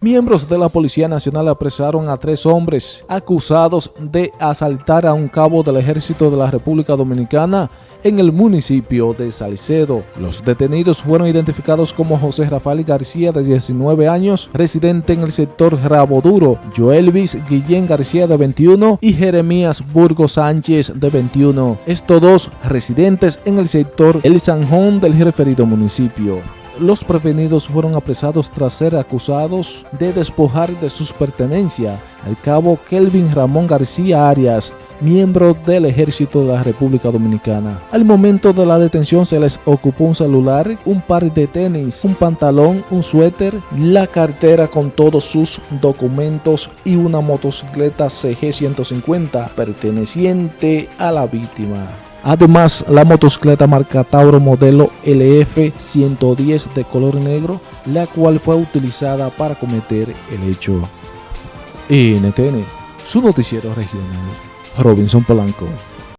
Miembros de la Policía Nacional apresaron a tres hombres acusados de asaltar a un cabo del Ejército de la República Dominicana en el municipio de Salcedo. Los detenidos fueron identificados como José Rafael García, de 19 años, residente en el sector Raboduro, Joelvis Guillén García, de 21, y Jeremías Burgos Sánchez, de 21. Estos dos residentes en el sector El Sanjón del referido municipio. Los prevenidos fueron apresados tras ser acusados de despojar de sus pertenencias al cabo Kelvin Ramón García Arias, miembro del Ejército de la República Dominicana. Al momento de la detención se les ocupó un celular, un par de tenis, un pantalón, un suéter, la cartera con todos sus documentos y una motocicleta CG150 perteneciente a la víctima. Además, la motocicleta marca Tauro modelo LF110 de color negro, la cual fue utilizada para cometer el hecho. NTN, su noticiero regional, Robinson Polanco.